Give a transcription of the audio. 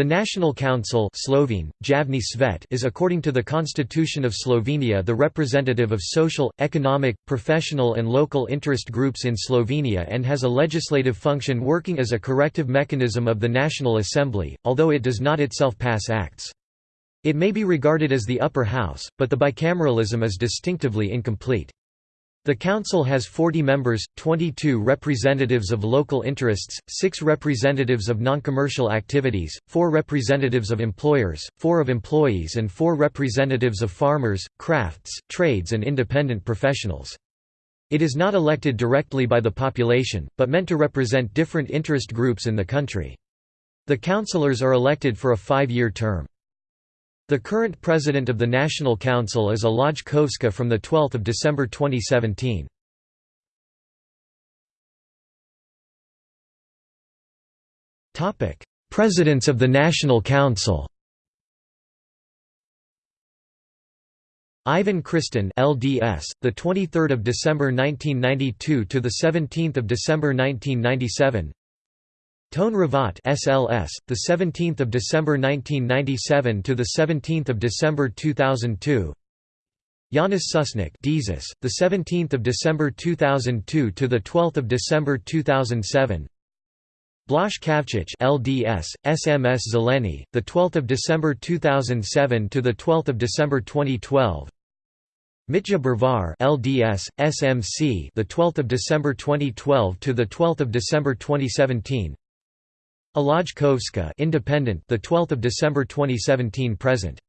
The National Council Slovene, Svet is according to the Constitution of Slovenia the representative of social, economic, professional and local interest groups in Slovenia and has a legislative function working as a corrective mechanism of the National Assembly, although it does not itself pass acts. It may be regarded as the upper house, but the bicameralism is distinctively incomplete. The Council has 40 members, 22 representatives of local interests, 6 representatives of non-commercial activities, 4 representatives of employers, 4 of employees and 4 representatives of farmers, crafts, trades and independent professionals. It is not elected directly by the population, but meant to represent different interest groups in the country. The councillors are elected for a five-year term. The current president of the National Council is Alojz Kovšca from 12 December 2017. Presidents of the National Council Ivan Kristan LDS the 23rd of December 1992 to the 17th of December 1997 Tone Hrvat SLS, the 17th of December 1997 to the 17th of December 2002. Janez Sušnik Desus, the 17th of December 2002 to the 12th of December 2007. Blaž Kavčič LDS, SMS Zeleni, the 12th of December 2007 to the 12th of December 2012. Mitja Bervar LDS, SMC, the 12th of December 2012 to the 12th of December 2017. Alojz Kovšca, Independent, the 12th of December 2017 present.